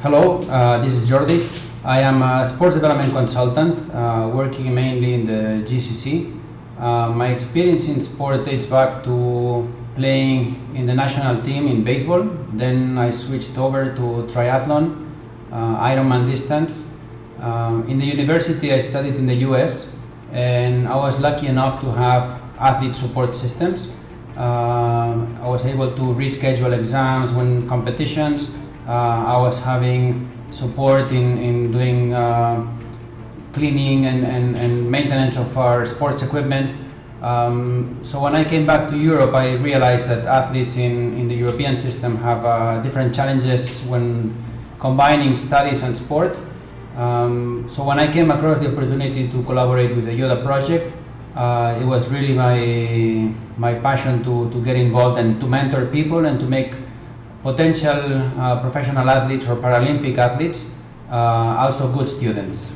Hello, uh, this is Jordi. I am a sports development consultant uh, working mainly in the GCC. Uh, my experience in sport dates back to playing in the national team in baseball. Then I switched over to triathlon, uh, Ironman distance. Um, in the university, I studied in the US and I was lucky enough to have athlete support systems. Uh, I was able to reschedule exams when competitions. Uh, I was having support in, in doing uh, cleaning and, and, and maintenance of our sports equipment. Um, so when I came back to Europe, I realized that athletes in, in the European system have uh, different challenges when combining studies and sport. Um, so when I came across the opportunity to collaborate with the Yoda project, uh, it was really my, my passion to, to get involved and to mentor people and to make potential uh, professional athletes or Paralympic athletes uh, also good students.